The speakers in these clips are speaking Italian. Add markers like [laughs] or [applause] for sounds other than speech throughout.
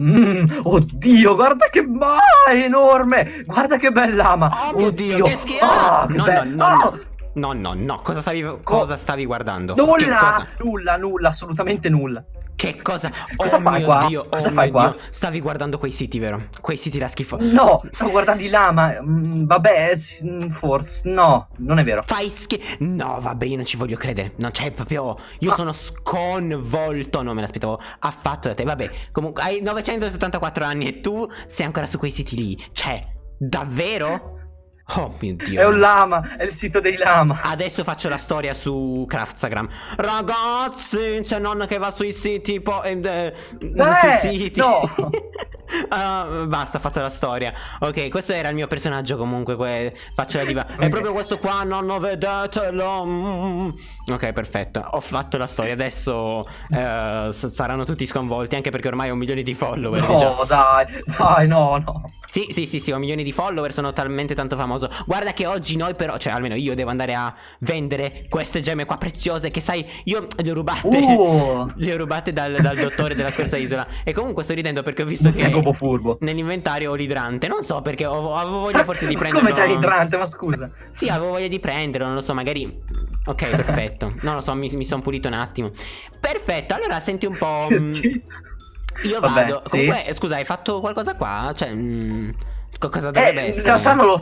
Mm, oddio, guarda che ma è enorme! Guarda che bella ama! Oh oddio, che schifo! Oh, no, no, no, no, no. No, no, no, cosa stavi, cosa stavi guardando? Nulla, nulla, nulla, assolutamente nulla. Che cosa? Cosa oh fai qua? Dio, cosa oh fai qua? Dio. Stavi guardando quei siti, vero? Quei siti da schifo. No, stavo guardando i lama. Mm, vabbè, mm, forse. No, non è vero. Fai schifo. No, vabbè, io non ci voglio credere. Non c'è proprio. Io Ma... sono sconvolto. Non me l'aspettavo affatto da te. Vabbè, comunque hai 974 anni e tu sei ancora su quei siti lì. Cioè, davvero? Oh mio dio. È un lama, è il sito dei lama. Adesso faccio la storia su Craftstagram. Ragazzi, c'è nonna che va sui siti. Po eh, eh, sui siti. No. [laughs] uh, basta, ho fatto la storia. Ok, questo era il mio personaggio comunque. Faccio la diva. Okay. È proprio questo qua, nonno, vedetelo. Mm. Ok, perfetto. Ho fatto la storia. Adesso uh, saranno tutti sconvolti. Anche perché ormai ho un milione di follower. No, diciamo. dai, dai, no, no. Sì, sì, sì, sì, ho milioni di follower, sono talmente tanto famoso. Guarda che oggi noi però, cioè almeno io devo andare a vendere queste gemme qua preziose che sai, io le ho rubate. Uh. [laughs] le ho rubate dal, dal dottore della scorsa isola. E comunque sto ridendo perché ho visto non che furbo. nell'inventario ho l'idrante. Non so perché ho, avevo voglia forse di [laughs] prenderlo. Come c'è l'idrante, ma scusa. Sì, avevo voglia di prenderlo, non lo so, magari... Ok, [laughs] perfetto. Non lo so, mi, mi sono pulito un attimo. Perfetto, allora senti un po'... [laughs] Io Vabbè, vado. Sì. Comunque, scusa, hai fatto qualcosa qua? Cioè, mh, mm, cosa dovrebbe eh, essere? In realtà non l'ho.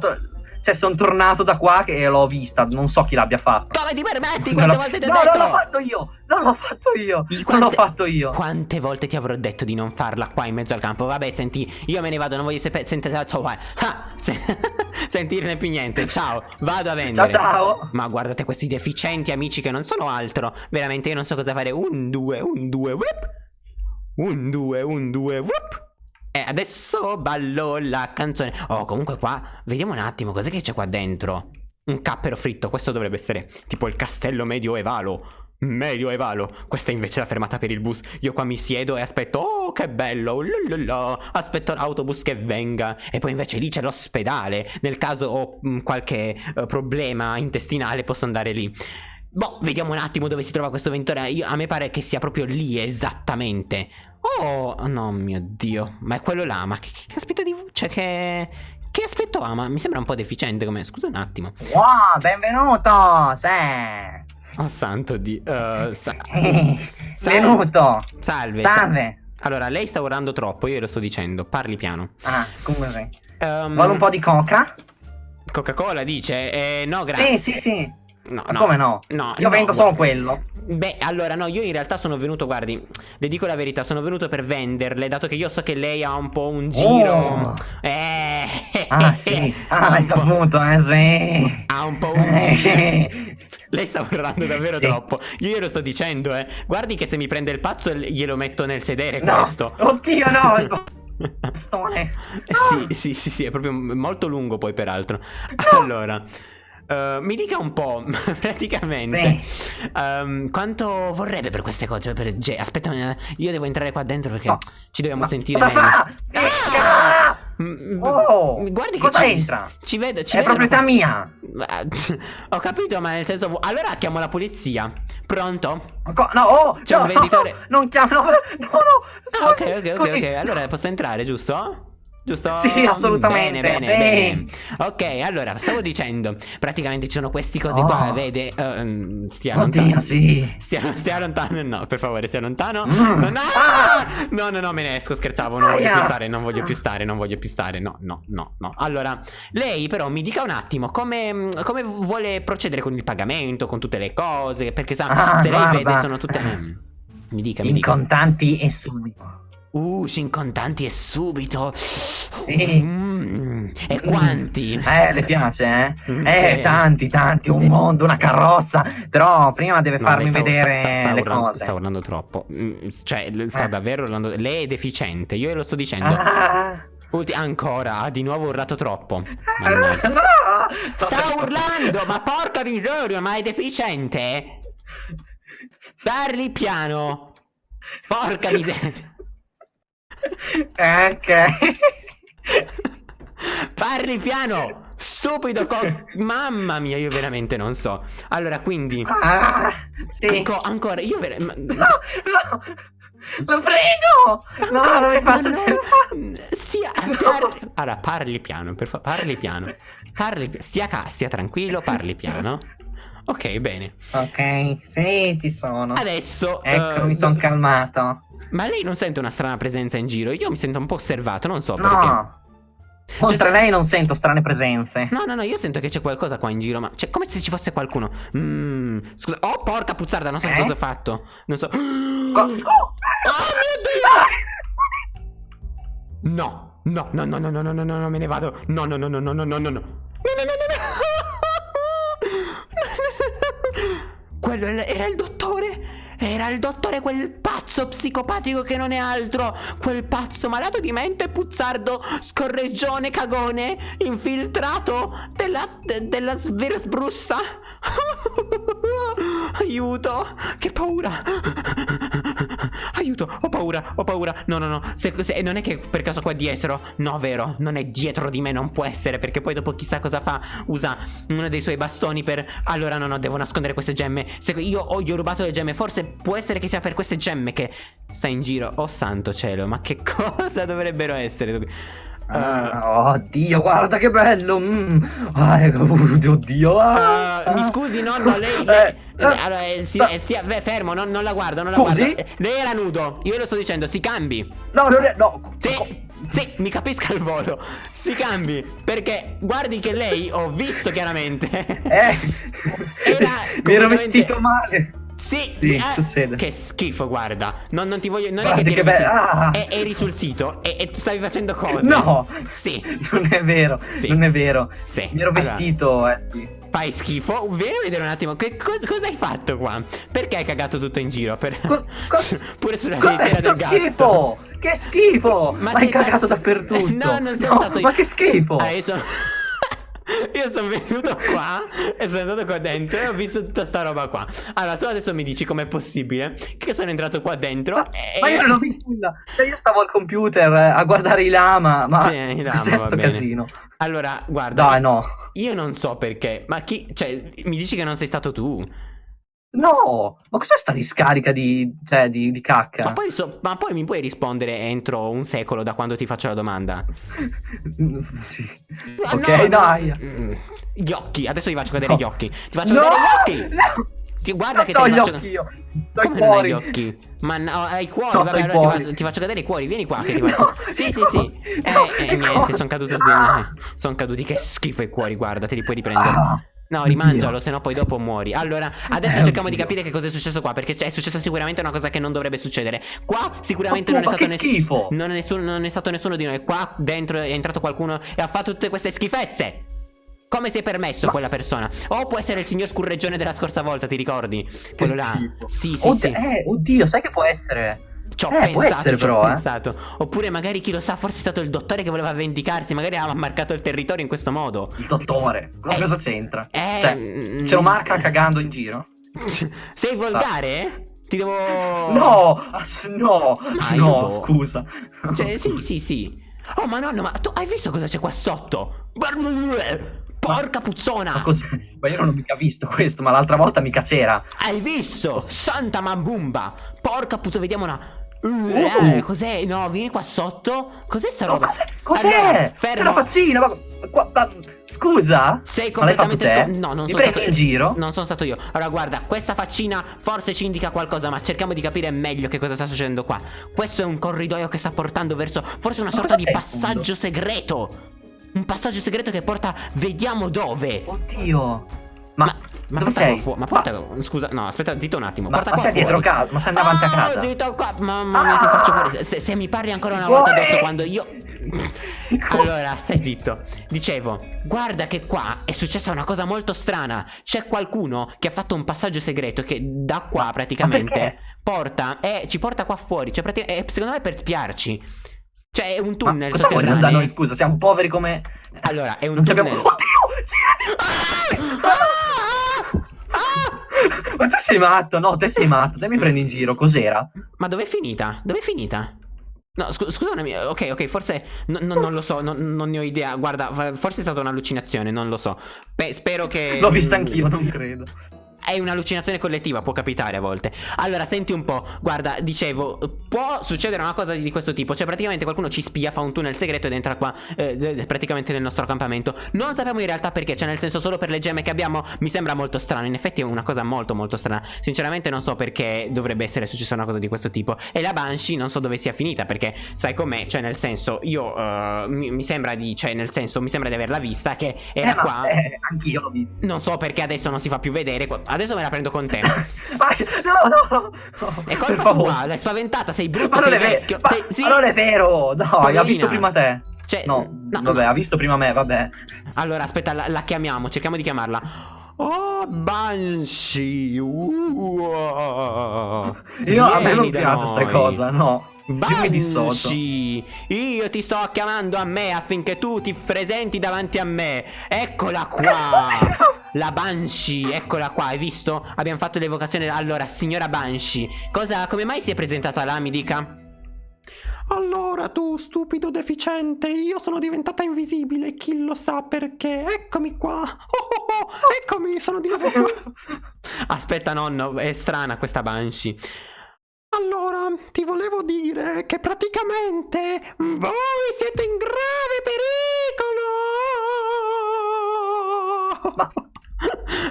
Cioè, sono tornato da qua e l'ho vista. Non so chi l'abbia fatto. Come ti permetti? Quante volte ti ho no, detto? No, non l'ho fatto io. Non l'ho fatto io. Quante, non l'ho fatto io. Quante volte ti avrò detto di non farla qua in mezzo al campo? Vabbè, senti, io me ne vado. Non voglio sapere. Senti, ciao, vai. [laughs] Ah, se [laughs] sentirne più niente. Ciao, vado a vendere. Ciao, ciao. Ma guardate questi deficienti amici che non sono altro. Veramente, io non so cosa fare. Un, due, un, due, whip. Un, due, un, due, whoop. E adesso ballo la canzone. Oh, comunque qua, vediamo un attimo, cos'è che c'è qua dentro? Un cappero fritto, questo dovrebbe essere tipo il castello medioevalo. Medioevalo. Questa invece è la fermata per il bus. Io qua mi siedo e aspetto. Oh, che bello. Lululù. Aspetto l'autobus che venga. E poi invece lì c'è l'ospedale. Nel caso ho mm, qualche uh, problema intestinale, posso andare lì. Boh, vediamo un attimo dove si trova questo ventore. Io, a me pare che sia proprio lì esattamente. Oh, no mio dio. Ma è quello là. Ma che, che aspetto di... Cioè che... Che aspetto ha? Ma mi sembra un po' deficiente come... Scusa un attimo. Wow, benvenuto! Sì. Oh santo di... Uh, sa [laughs] Venuto! Salve! Salve! Allora, lei sta urlando troppo, io lo sto dicendo. Parli piano. Ah, scusi. Um, Vuole un po' di coca? Coca-Cola dice? Eh, no, grazie. Sì, sì, sì. No, no. Come no? No. Io no, vendo solo quello. Beh, allora no, io in realtà sono venuto, guardi, le dico la verità, sono venuto per venderle, dato che io so che lei ha un po' un giro. Oh. Eh. Ah, sì. [laughs] Ah, hai saputo, eh, sì. Ha un po' un eh. giro. [laughs] Lei sta parlando davvero sì. troppo. Io glielo sto dicendo, eh. Guardi che se mi prende il pazzo glielo metto nel sedere no. questo. Oddio, no. [laughs] Bastone. No. Sì, sì, sì, sì, è proprio molto lungo poi peraltro. No. Allora, Uh, mi dica un po', [laughs] praticamente, um, quanto vorrebbe per queste cose? Per Aspetta, io devo entrare qua dentro perché no. ci dobbiamo Ma sentire. Cosa fa? Ah! Oh, guardi che cosa ci, entra? Ci vedo, ci È vedo proprietà mia. [laughs] Ho capito, ma nel senso. Allora chiamo la polizia. Pronto? No, oh, C'è no, un venditore. No, [laughs] non chiamo, no, no, no. Scusi, ah, ok, ok, ok, ok. Allora posso entrare, giusto? Giusto? Sì, assolutamente. Bene, bene, sì. bene. Ok, allora, stavo dicendo, praticamente ci sono questi cosi oh. qua, vede? Uh, stia Oddio, lontano. sì. Stia, stia, lontano, no, per favore, stia lontano. Mm. No, no, ah. no, no, no, me ne esco, scherzavo, non voglio più stare, non voglio più stare, non voglio più stare, no, no, no, no. Allora, lei però mi dica un attimo come, come vuole procedere con il pagamento, con tutte le cose, perché sa, ah, se lei vede sono tutte... Mm. Mi dica, mi In dica. Contanti e subito. Uh, in contanti e subito. Sì. Mm. E quanti? Eh, le piace, eh? Mm, eh, sì. tanti, tanti, un mondo, una carrozza. Però prima deve farmi no, vedere sta, sta, sta le urlando, cose. Sta urlando troppo. Mm, cioè, sta eh. davvero urlando. Lei è deficiente, io lo sto dicendo. Ah. Ulti ancora, ha di nuovo urlato troppo. No. Sta urlando, ma porca miseria, ma è deficiente? Parli piano. Porca miseria. Ok. Parli piano! Stupido con... Mamma mia, io veramente non so. Allora, quindi... Ah, sì. Anco, ancora, io veramente... No, no. Lo prego! No, non mi faccia no, Stia, parli, allora, parli piano, per favore, parli piano. Parli, stia, stia tranquillo, parli piano. Ok, bene. Ok, sì, ci sono. Adesso... Ecco, uh, mi sono calmato. Ma lei non sente una strana presenza in giro? Io mi sento un po' osservato, non so no. perché. Oltre cioè, lei non sento strane presenze. No, no, no, io sento che c'è qualcosa qua in giro, ma cioè, come se ci fosse qualcuno. Mm, scusa. Oh, porca puzzarda, non so eh? cosa ho fatto. Non so. Co oh, oh mio Dio! No, no, no, no, no, no, no, no, no, me ne vado. No, no, no, no, no, no, no, no, no. No, no, no, no. Quello era il dottore. Era il dottore quel pazzo psicopatico che non è altro. Quel pazzo malato di mente, puzzardo, scorreggione, cagone, infiltrato della, de, della sversbrusta. [laughs] Aiuto, che paura. Aiuto, ho paura, ho paura. No, no, no. Se, se, non è che per caso qua dietro. No, vero, non è dietro di me, non può essere. Perché poi dopo chissà cosa fa. Usa uno dei suoi bastoni per. Allora, no, no, devo nascondere queste gemme. Se io ho, gli ho rubato le gemme, forse può essere che sia per queste gemme che sta in giro. Oh santo cielo, ma che [laughs] cosa dovrebbero essere? Uh, oddio, guarda che bello! Mm. Ah, [laughs] oddio! Ah. Uh, mi scusi, nonno, lei. lei eh, allora, eh, si, eh, stia, beh, fermo, non, non, la guardo, non la Scusi? guardo. Lei era nudo, io lo sto dicendo, si cambi. No, non è. No. Sì. Sì, mi capisca il volo. Si cambi. Perché guardi che lei, ho visto chiaramente. Eh. [laughs] Era. Mi ero vestito male. Sì, sì, eh, succede. Che schifo, guarda. Non, non ti voglio. Non Guardi è che, ti eri, ah. e, eri sul sito e, e, stavi facendo cose. No, sì. Non è vero. Sì. Non è vero. Sì. Mi ero vestito, allora, eh sì. Fai schifo. A vedere un attimo. Che, co cosa hai fatto qua? Perché hai cagato tutto in giro? Per... Co [laughs] Pure sulla lettiera del gatto. schifo! Che schifo! Ma, ma hai cagato dappertutto. No, non sono no, stato io. Ma che schifo! Ah, io sono. Io sono venuto qua e sono andato qua dentro e ho visto tutta sta roba qua. Allora, tu adesso mi dici com'è possibile che sono entrato qua dentro ma, e... ma io non ho visto nulla. Cioè, io stavo al computer a guardare i lama, ma sì, i lama, cos'è sto casino? Allora, guarda. Dai, no. Io non so perché, ma chi... Cioè, mi dici che non sei stato tu? No, ma cos'è sta discarica di, cioè, di, di cacca? Ma poi, so, ma poi, mi puoi rispondere entro un secolo da quando ti faccio la domanda? [laughs] sì. Ma ok, no, dai. Mm, gli occhi, adesso ti faccio vedere no. gli occhi. Ti faccio no, vedere gli occhi. No. Ti, guarda non che so ti gli faccio... occhi io. Come non hai gli occhi? Ma no, hai i cuori. No, Vabbè, allora cuori. Ti, faccio, ti, faccio vedere i cuori. Vieni qua. Che ti faccio... no, sì, sì, sì. Eh, eh, niente, sono caduti. Sono caduti. Che schifo i cuori. Guarda, te li puoi riprendere. Ah. No, rimangialo, se no poi dopo muori. Allora, adesso eh, cerchiamo oddio. di capire che cosa è successo qua. Perché è successa sicuramente una cosa che non dovrebbe succedere. Qua sicuramente non, è stato nessuno. Non, non è stato nessuno di noi. Qua dentro è entrato qualcuno e ha fatto tutte queste schifezze. Come si è permesso Ma... quella persona? O può essere il signor scurreggione della scorsa volta, ti ricordi? Quello là. Sì, sì, Od sì. Eh, oddio, sai che può essere? Ci ho eh, pensato, essere, però, eh. pensato. Oppure magari chi lo sa, forse è stato il dottore che voleva vendicarsi, magari ha marcato il territorio in questo modo. Il dottore? Ma eh, cosa c'entra? Eh, cioè, mm, ce lo marca cagando in giro? [laughs] Sei volgare? Ah. Ti devo... No, no, ah, no, boh. scusa. Cioè, sì, sì, sì. Oh, ma nonno, ma tu hai visto cosa c'è qua sotto? Porca puzzona! Ma cos'è? Ma io non ho mica visto questo, ma l'altra volta mica c'era. Hai visto? Santa mambumba! Porca puttana, vediamo una... Uh, eh, cos'è? No, vieni qua sotto. Cos'è sta roba? Oh, cos'è? Cos'è? Allora, una faccina, ma... Qua, ma... Scusa? Sei completamente ma te? No, non Mi sono stato in giro? Non sono stato io. Allora, guarda, questa faccina forse ci indica qualcosa, ma cerchiamo di capire meglio che cosa sta succedendo qua. Questo è un corridoio che sta portando verso forse una sorta di passaggio segreto. Un passaggio segreto che porta vediamo dove. Oddio. Ma, ma ma Dove sei? Ma porta. Ma... Scusa, no, aspetta, zitto un attimo. Ma, ma sei dietro casa? Ma sei davanti ah, a casa? Dito qua. Mamma mia, ah! ti faccio fuori. Se, se, mi parli ancora una volta addosso quando io. [laughs] allora, stai zitto. Dicevo, guarda che qua è successa una cosa molto strana. C'è qualcuno che ha fatto un passaggio segreto che da qua praticamente porta. Eh, ci porta qua fuori. Cioè, eh, secondo me per spiarci. Cioè, è un tunnel. Ma cosa vuoi da noi? Scusa, siamo poveri come. Allora, è un non tunnel. Abbiamo... Oddio! Girati! Ah! Ah! Ma tu sei matto? No, te sei matto. Te mi prendi in giro. Cos'era? Ma dov'è finita? Dov'è finita? No, scu scusa una mia. Ok, ok, forse. No, no, non lo so, no, non ne ho idea. Guarda, forse è stata un'allucinazione, non lo so. Beh, spero che. L'ho vista anch'io, non credo. È un'allucinazione collettiva, può capitare a volte. Allora, senti un po', guarda, dicevo, può succedere una cosa di questo tipo, cioè praticamente qualcuno ci spia, fa un tunnel segreto ed entra qua, eh, praticamente nel nostro accampamento. Non sappiamo in realtà perché, cioè nel senso solo per le gemme che abbiamo, mi sembra molto strano, in effetti è una cosa molto molto strana. Sinceramente non so perché dovrebbe essere successa una cosa di questo tipo. E la Banshee non so dove sia finita, perché sai com'è, cioè nel senso, io uh, mi, mi, sembra di, cioè nel senso, mi sembra di averla vista che era eh, qua. Eh, anch'io l'ho vista. Non so perché adesso non si fa più vedere, adesso me la prendo con te. [laughs] no, no, no. È colpa tua, l'hai spaventata, sei brutto, ma sei vecchio. Ma, sei, sì. ma non è vero, no, Poverina. ha visto prima te. Cioè, no, no, vabbè, no. ha visto prima me, vabbè. Allora, aspetta, la, la chiamiamo, cerchiamo di chiamarla. Oh, Banshee! Uh, Io a me non piace questa cosa, no. Banshee, io ti sto chiamando a me affinché tu ti presenti davanti a me. Eccola [laughs] qua. La Banshee, eccola qua, hai visto? Abbiamo fatto l'evocazione. Allora, signora Banshee, cosa, come mai si è presentata là, mi dica? Allora tu, stupido deficiente, io sono diventata invisibile, chi lo sa perché? Eccomi qua. Oh, oh, oh, eccomi, sono di nuovo qua. [laughs] [laughs] Aspetta, nonno, è strana questa Banshee. Allora, ti volevo dire che praticamente voi siete in grave pericolo! Ma... [laughs]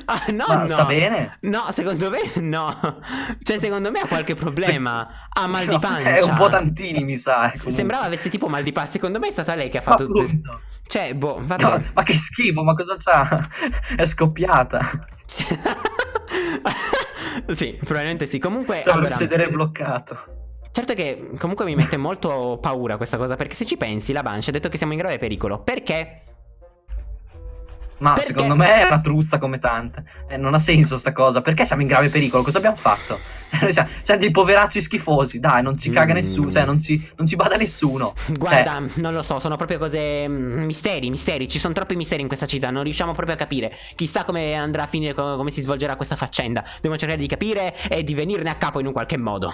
Ah, no, Ma no. sta bene? No, secondo me no. Cioè, secondo me ha qualche problema. Ha mal di pancia. [laughs] È un po' tantini, mi sa. Comunque. Sembrava avesse tipo mal di pancia. Secondo me è stata lei che ha fatto tutto. Cioè, boh, vabbè. No, ma che schifo, ma cosa c'ha? [laughs] È scoppiata. Sì, probabilmente sì. Comunque. Stavo allora, sedere bloccato. Certo che comunque mi mette molto paura questa cosa. Perché se ci pensi, la Banshee ha detto che siamo in grave pericolo. Perché? Ma Perché? secondo me è una truzza come tante. Eh, non ha senso sta cosa. Perché siamo in grave pericolo? Cosa abbiamo fatto? [laughs] Cioè, noi siamo, siamo dei poveracci schifosi. Dai, non ci caga mm. nessuno. Cioè, non ci, non ci bada nessuno. Guarda, eh. non lo so, sono proprio cose. Mm, misteri, misteri. Ci sono troppi misteri in questa città. Non riusciamo proprio a capire. Chissà come andrà a finire, come si svolgerà questa faccenda. Dobbiamo cercare di capire e di venirne a capo in un qualche modo.